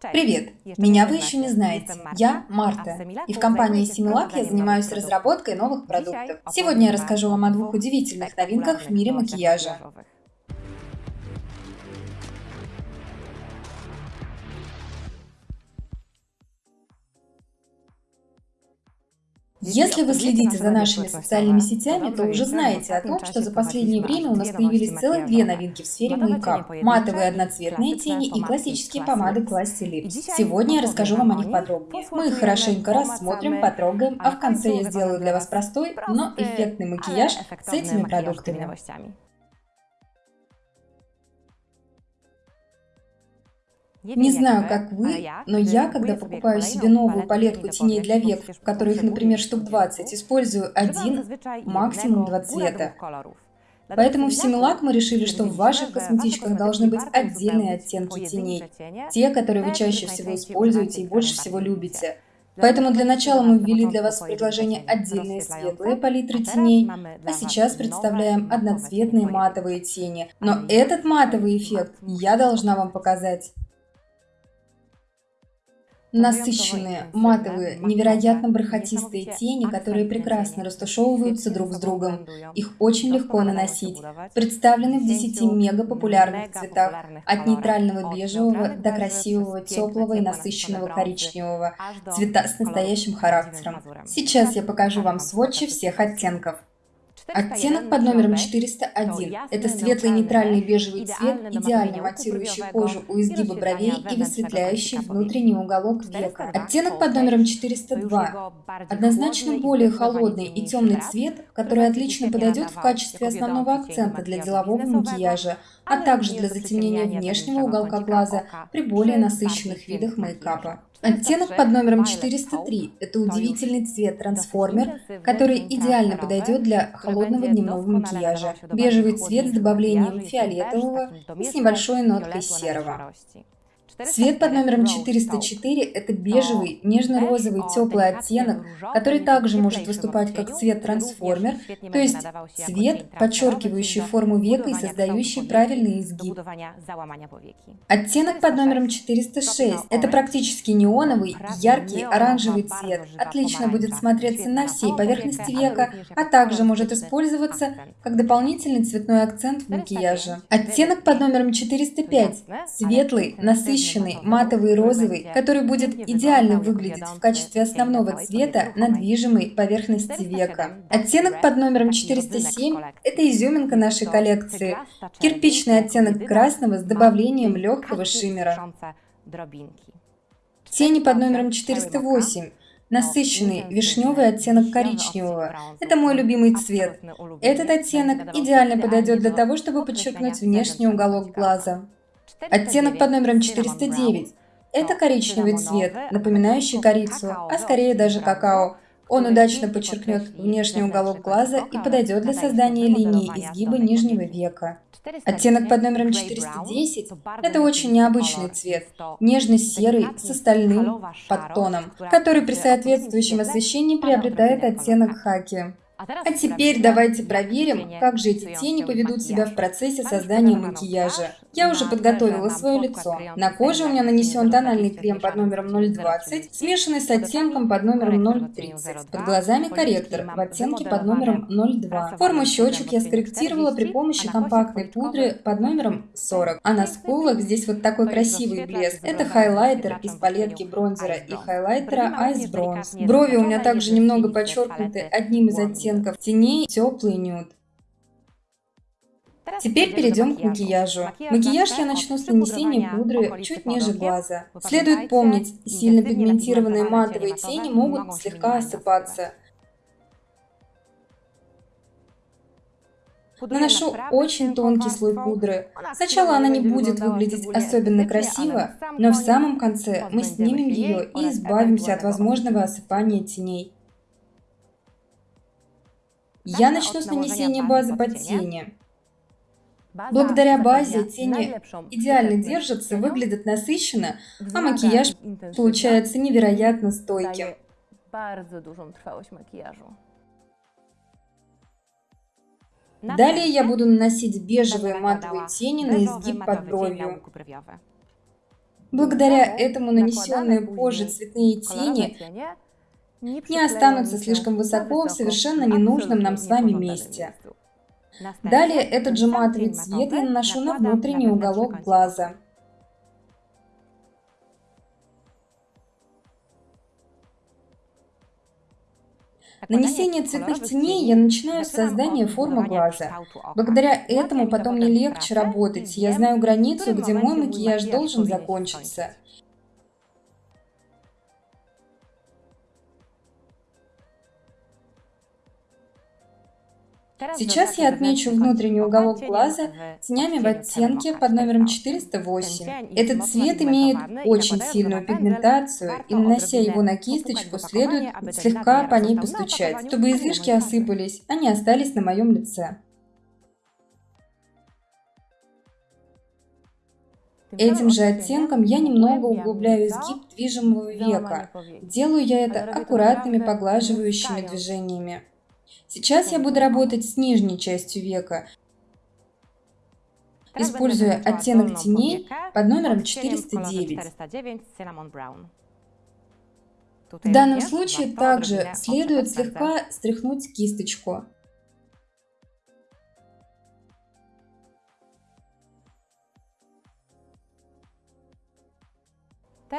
Привет! Меня вы еще не знаете. Я Марта, и в компании Similac я занимаюсь разработкой новых продуктов. Сегодня я расскажу вам о двух удивительных новинках в мире макияжа. Если вы следите за нашими социальными сетями, то уже знаете о том, что за последнее время у нас появились целых две новинки в сфере мейкап. Матовые одноцветные тени и классические помады Classy Lips. Сегодня я расскажу вам о них подробнее. Мы их хорошенько рассмотрим, потрогаем, а в конце я сделаю для вас простой, но эффектный макияж с этими продуктами. Не знаю, как вы, но я, когда покупаю себе новую палетку теней для век, в которых, например, штук 20, использую один, максимум два цвета. Поэтому в Similac мы решили, что в ваших косметичках должны быть отдельные оттенки теней, те, которые вы чаще всего используете и больше всего любите. Поэтому для начала мы ввели для вас в предложение отдельные светлые палитры теней, а сейчас представляем одноцветные матовые тени. Но этот матовый эффект я должна вам показать. Насыщенные, матовые, невероятно бархатистые тени, которые прекрасно растушевываются друг с другом. Их очень легко наносить. Представлены в 10 мега популярных цветах, от нейтрального бежевого до красивого, теплого и насыщенного коричневого. Цвета с настоящим характером. Сейчас я покажу вам сводчи всех оттенков. Оттенок под номером 401 – это светлый нейтральный бежевый цвет, идеально матирующий кожу у изгиба бровей и высветляющий внутренний уголок века. Оттенок под номером 402 – однозначно более холодный и темный цвет, который отлично подойдет в качестве основного акцента для делового макияжа, а также для затемнения внешнего уголка глаза при более насыщенных видах мейкапа. Оттенок под номером 403 – это удивительный цвет трансформер, который идеально подойдет для холодного дневного макияжа. Бежевый цвет с добавлением фиолетового и с небольшой ноткой серого. Цвет под номером 404 – это бежевый, нежно-розовый, теплый оттенок, который также может выступать как цвет-трансформер, то есть цвет, подчеркивающий форму века и создающий правильный изгиб. Оттенок под номером 406 – это практически неоновый, яркий оранжевый цвет, отлично будет смотреться на всей поверхности века, а также может использоваться как дополнительный цветной акцент в макияже. Оттенок под номером 405 – светлый, насыщенный, насыщенный матовый розовый, который будет идеально выглядеть в качестве основного цвета на движимой поверхности века. Оттенок под номером 407 – это изюминка нашей коллекции. Кирпичный оттенок красного с добавлением легкого шиммера. Тени под номером 408 насыщенный вишневый оттенок коричневого. Это мой любимый цвет. Этот оттенок идеально подойдет для того, чтобы подчеркнуть внешний уголок глаза. Оттенок под номером 409. Это коричневый цвет, напоминающий корицу, а скорее даже какао. Он удачно подчеркнет внешний уголок глаза и подойдет для создания линии изгиба нижнего века. Оттенок под номером 410 – это очень необычный цвет, нежно-серый с остальным подтоном, который при соответствующем освещении приобретает оттенок хаки. А теперь давайте проверим, как же эти тени поведут себя в процессе создания макияжа. Я уже подготовила свое лицо. На коже у меня нанесен тональный крем под номером 020, смешанный с оттенком под номером 030. Под глазами корректор в оттенке под номером 02. Форму щечек я скорректировала при помощи компактной пудры под номером 40. А на скулах здесь вот такой красивый блеск. Это хайлайтер из палетки бронзера и хайлайтера Ice Bronze. Брови у меня также немного подчеркнуты одним из оттенков оттенков теней, теплый нюд. Теперь перейдем к макияжу. Макияж я начну с нанесения пудры чуть ниже глаза. Следует помнить, сильно пигментированные матовые тени могут слегка осыпаться. Наношу очень тонкий слой пудры. Сначала она не будет выглядеть особенно красиво, но в самом конце мы снимем ее и избавимся от возможного осыпания теней. Я начну с нанесения базы под тени. Благодаря базе тени идеально держатся, выглядят насыщенно, а макияж получается невероятно стойким. Далее я буду наносить бежевые матовые тени на изгиб под бровью. Благодаря этому нанесенные позже цветные тени не останутся слишком высоко в совершенно ненужном нам с вами месте. Далее этот же матовый цвет я наношу на внутренний уголок глаза. Нанесение цветных теней я начинаю с создания формы глаза. Благодаря этому потом мне легче работать. Я знаю границу, где мой макияж должен закончиться. Сейчас я отмечу внутренний уголок глаза тенями в оттенке под номером 408. Этот цвет имеет очень сильную пигментацию, и нанося его на кисточку, следует слегка по ней постучать, чтобы излишки осыпались, а не остались на моем лице. Этим же оттенком я немного углубляю изгиб движимого века. Делаю я это аккуратными поглаживающими движениями. Сейчас я буду работать с нижней частью века, используя оттенок теней под номером 409. В данном случае также следует слегка стряхнуть кисточку.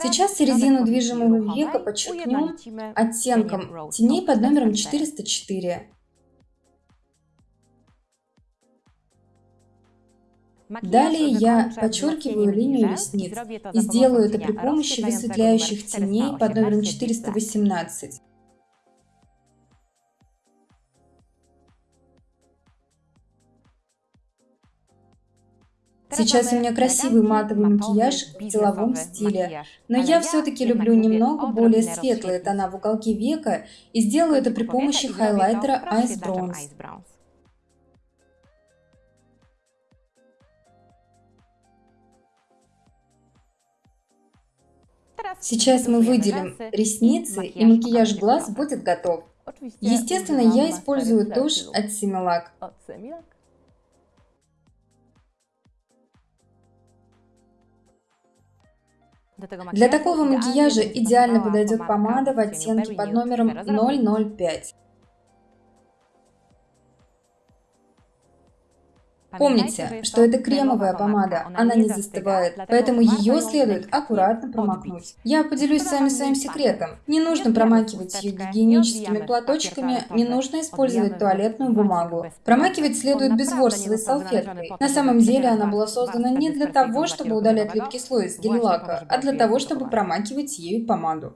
Сейчас середину движимого века подчеркнем оттенком. Теней под номером 404. Далее я подчеркиваю линию ресниц и сделаю это при помощи высветляющих теней под номером 418. Сейчас у меня красивый матовый макияж в деловом стиле, но я все-таки люблю немного более светлые тона в уголке века. И сделаю это при помощи хайлайтера Ice Bronze. Сейчас мы выделим ресницы, и макияж глаз будет готов. Естественно, я использую тушь от Similac. Для такого макияжа идеально подойдет помада в оттенке под номером 005. Помните, что это кремовая помада, она не застывает, поэтому ее следует аккуратно промокнуть. Я поделюсь с вами своим секретом. Не нужно промакивать ее гигиеническими платочками, не нужно использовать туалетную бумагу. Промакивать следует безворсовой салфеткой. На самом деле она была создана не для того, чтобы удалять липкий слой из гель-лака, а для того, чтобы промакивать ею помаду.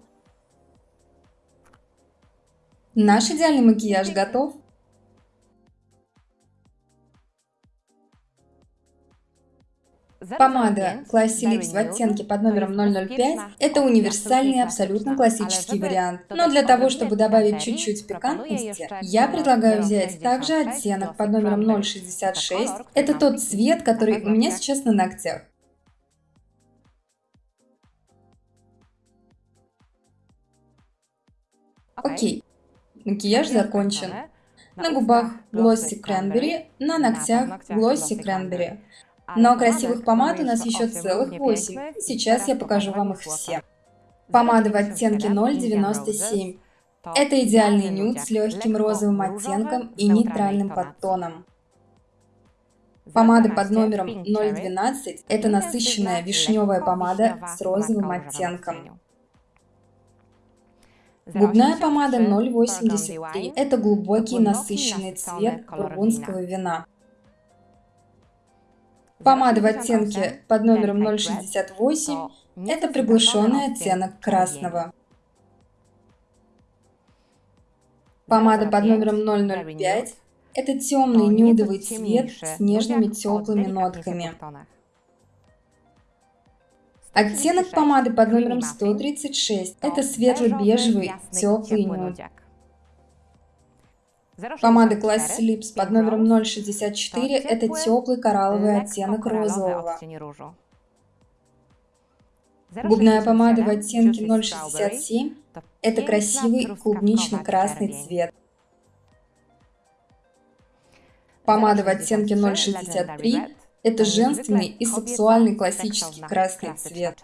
Наш идеальный макияж готов. Помада Classy Lips в оттенке под номером 005 – это универсальный, абсолютно классический вариант. Но для того, чтобы добавить чуть-чуть пикантности, я предлагаю взять также оттенок под номером 066. Это тот цвет, который у меня сейчас на ногтях. Окей, макияж закончен. На губах Glossy Cranberry, на ногтях Glossy Cranberry. Но красивых помад у нас еще целых 8. Сейчас я покажу вам их все. Помада в оттенке 0,97. Это идеальный нюд с легким розовым оттенком и нейтральным подтоном. Помада под номером 012 – это насыщенная вишневая помада с розовым оттенком. Губная помада 083 – это глубокий насыщенный цвет бургундского вина. Помада в оттенке под номером 068 – это приглушенный оттенок красного. Помада под номером 005 – это темный нюдовый цвет с нежными теплыми нотками. Оттенок помады под номером 136 – это светло-бежевый теплый нюд. Помада Classy Lips под номером 064 – это теплый коралловый оттенок розового. Губная помада в оттенке 067 – это красивый клубнично-красный цвет. Помада в оттенке 063 – это женственный и сексуальный классический красный цвет.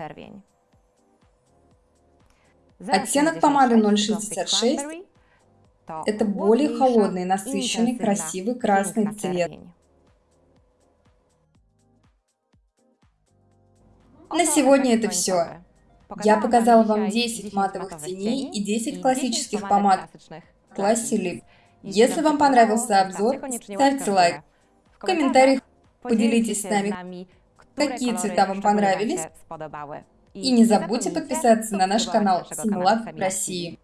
Оттенок помады 066 – это более холодный, насыщенный, красивый красный цвет. На сегодня это все. Я показала вам 10 матовых теней и 10 классических помад в классе Lip. Если вам понравился обзор, ставьте лайк. В комментариях поделитесь с нами, какие цвета вам понравились. И не забудьте подписаться на наш канал Симулак России.